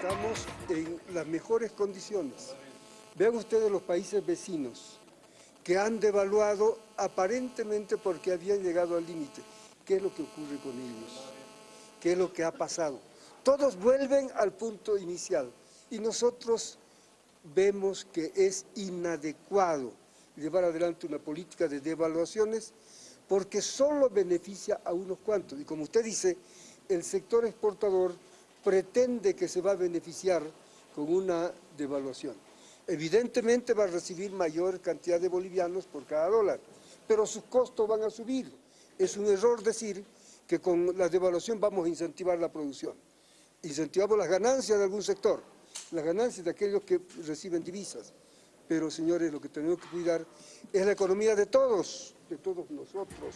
estamos en las mejores condiciones. Vean ustedes los países vecinos que han devaluado aparentemente porque habían llegado al límite. ¿Qué es lo que ocurre con ellos? ¿Qué es lo que ha pasado? Todos vuelven al punto inicial y nosotros vemos que es inadecuado llevar adelante una política de devaluaciones porque solo beneficia a unos cuantos. Y como usted dice, el sector exportador pretende que se va a beneficiar con una devaluación. Evidentemente va a recibir mayor cantidad de bolivianos por cada dólar, pero sus costos van a subir. Es un error decir que con la devaluación vamos a incentivar la producción. Incentivamos las ganancias de algún sector, las ganancias de aquellos que reciben divisas. Pero, señores, lo que tenemos que cuidar es la economía de todos, de todos nosotros.